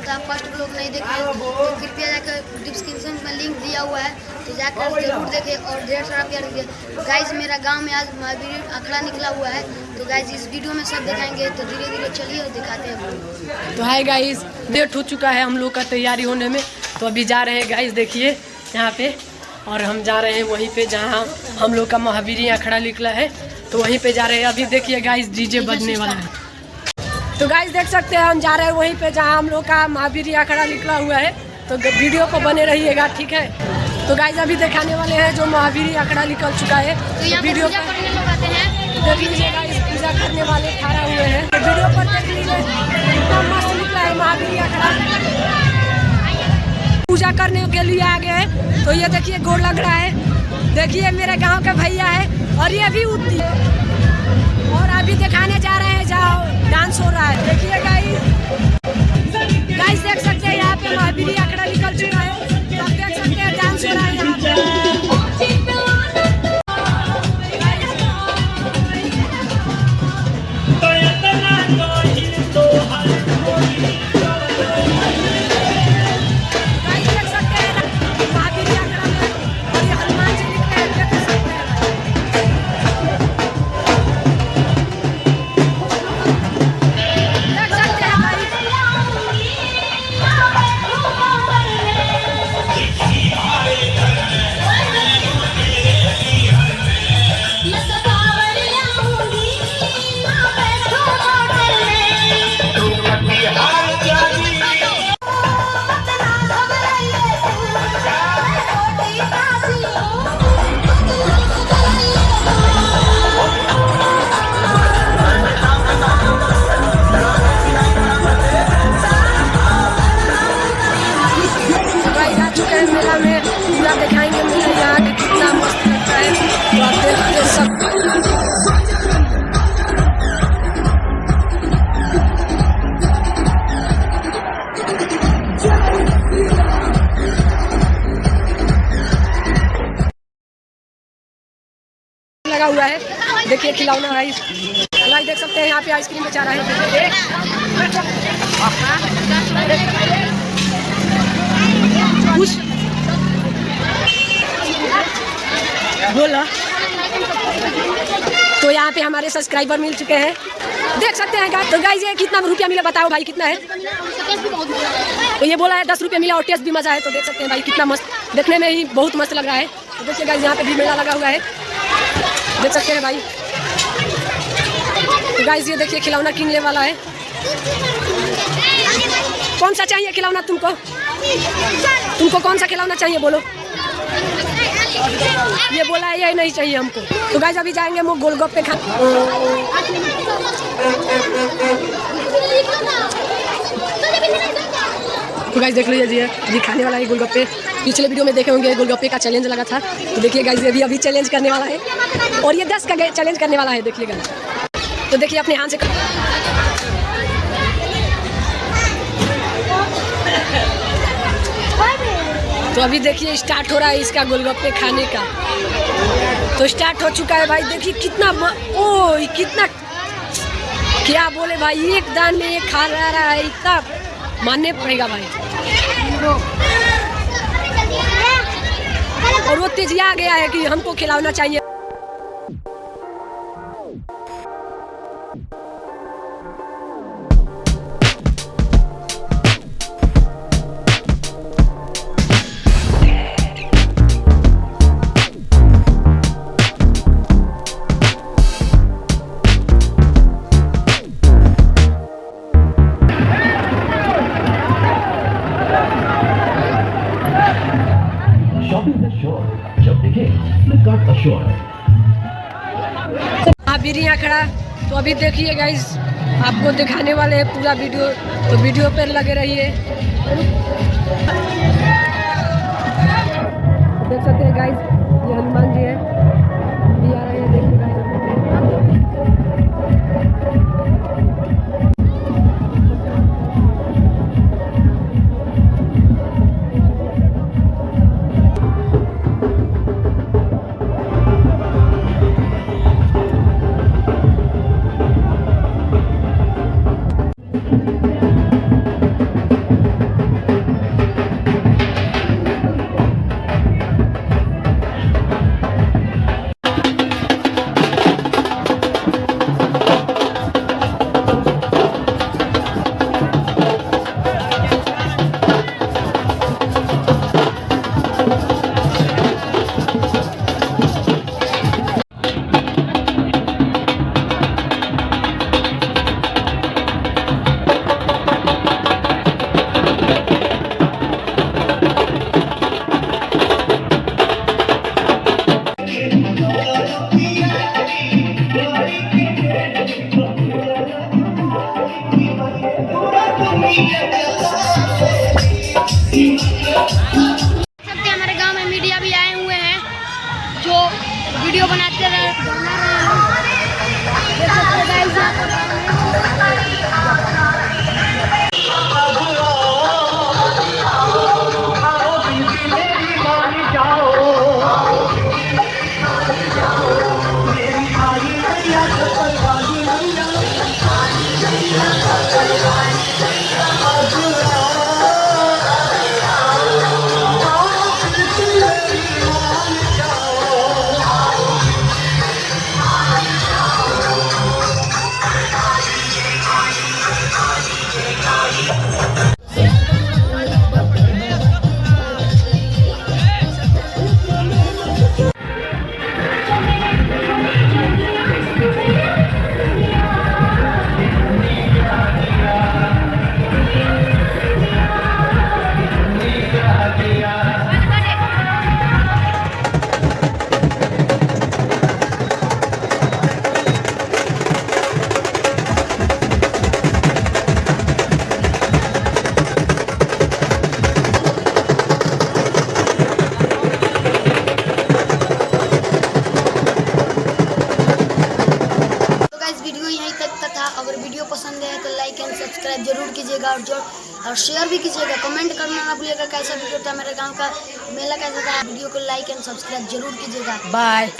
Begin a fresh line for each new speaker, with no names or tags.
तो कृपया जाकर डिस्क्रिप्शन में लिंक दिया हुआ है तो जाकर
ज़रूर
देखें और ढेर सारा प्यार दीजिए गाइज़ मेरा गाँव में आज महावीर आंकड़ा निकला हुआ है तो गाइज़ इस वीडियो में सब दिखाएँगे तो धीरे धीरे चलिए और दिखाते हैं।
तो हाय गाइस लेट हो चुका है हम लोग का तैयारी होने में तो अभी जा रहे हैं गाइस देखिए यहाँ पे और हम जा रहे हैं वहीं पे जहाँ हम लोग का महावीरी अखड़ा निकला है तो वहीं पे जा रहे हैं। अभी देखिए गाइस डीजे बजने वाला है। तो गाइस देख सकते हैं हम जा रहे हैं वहीं पे जहाँ हम लोग का महावीर अखड़ा निकला हुआ है। तो वीडियो को बने रहिएगा ठीक है? तो गाइस अभी दिखाने वाले हैं जो महावीर अखड़ा निकल चुका है। तो पे वीडियो हैं। लीजिए गाइस पूजा करने वाले खड़ा हुए हैं। तो वीडियो पर देख लीजिए मस्त निकला है महावीरी अखड़ा पूजा करने के लिए आ गए हैं। तो ये देखिए गोड़ लग रहा है। देखिए मेरे गाँव का भैया है। और ये भी उठती और अभी दिखाने जा रहे हैं, जाओ डांस हो रहा है। देखिए गाइस गाइस देख सकते हैं यहाँ पे महावीरी अखड़ा निकल चुका है। आप देख सकते हैं डांस हो रहा है। देखिए खिलौना है। लाइक देख सकते हैं, यहाँ पे आइसक्रीम बेचा रहा है। खुश बोला। तो यहाँ पे हमारे सब्सक्राइबर मिल चुके हैं। देख सकते हैं गाइस तो गाइस ये कितना रुपया मिला बताओ भाई, कितना है? तो ये बोला है, दस रुपया मिला और टेस्ट भी मज़ा है तो देख सकते हैं भाई, कितना मस्त। देखने में ही बहुत मस्त लग रहा है। तो देखिए गाइस यहाँ पे भी मेला लगा हुआ है। देख सकते हैं भाई। गाइस ये देखिए, खिलौना किनने वाला है। कौन सा चाहिए खिलौना तुमको? तुमको कौन सा खिलौना चाहिए, बोलो। ये बोला है ये नहीं चाहिए हमको। तो गाइस अभी जाएँगे हम गोलगप्पे खा तो गाइस देख लीजिए, ये खाने वाला है गोलगप्पे पिछले वीडियो में देखे होंगे गोलगप्पे का चैलेंज लगा था। तो देखिए गाइस ये भी अभी चैलेंज करने वाला है। और ये दस का चैलेंज करने वाला है, देखिए गाइस तो देखिए, अपने हाथ से तो अभी देखिए स्टार्ट हो रहा है इसका गोलगप्पे खाने का तो स्टार्ट हो चुका है भाई, देखिए कितना. ओ कितना क्या बोले भाई, एक दान में एक खा रहा है, इतना मानने पड़ेगा भाई और वो तेजिया आ गया है कि हमको खिलाना चाहिए
अश्योर
खड़ा तो अभी देखिए गाइस आपको दिखाने वाले हैं पूरा वीडियो तो वीडियो पर लगे रहिए। देख सकते हैं गाइस ये हनुमान
वीडियो यहीं तक का था। अगर वीडियो पसंद है तो लाइक एंड सब्सक्राइब ज़रूर कीजिएगा और जो और शेयर भी कीजिएगा। कमेंट करना ना भूलिएगा, कैसा वीडियो था मेरे गाँव का, मेला कैसा था, वीडियो को लाइक एंड सब्सक्राइब ज़रूर कीजिएगा।
बाय